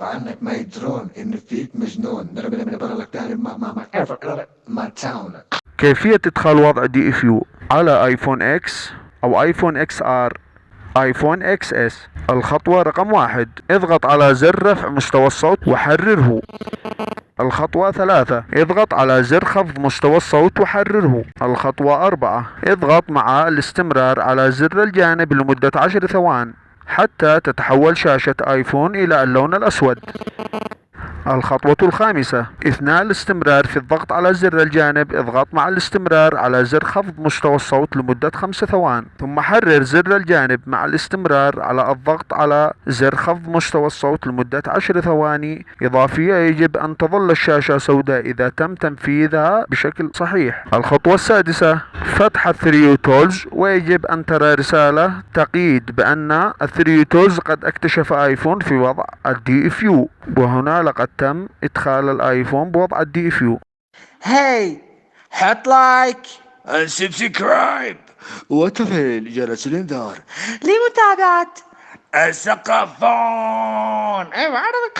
عنك ما يدرون إن فيك مجنون. ما تاون كيفية إدخال وضع DFU على iPhone X أو iPhone XR iPhone XS الخطوة رقم واحد اضغط على زر رفع مستوى الصوت وحرره. الخطوة ثلاثة. اضغط على زر خفض مستوى الصوت وحرره. الخطوة أربعة. اضغط مع الاستمرار على زر الجانب لمدة عشر ثوان حتى تتحول شاشة آيفون إلى اللون الأسود. الخطوة الخامسة. أثناء الاستمرار في الضغط على زر الجانب اضغط مع الاستمرار على زر خفض مستوى الصوت لمدة خمس ثوان. ثم حرر زر الجانب مع الاستمرار على الضغط على زر خفض مستوى الصوت لمدة عشر ثواني. إضافية يجب أن تظل الشاشة سوداء إذا تم تنفيذها بشكل صحيح. الخطوة السادسة فتح ال 3uTools ويجب أن ترى رسالة تفيد بأن ال 3uTools قد اكتشف آيفون في وضع ال DFU. وهنا لقد تم إدخال الآيفون بوضع ال DFU هاي حط like subscribe وتفعيل جرس الإنذار. لمتابعة. الثقافون. أيوه عرفك.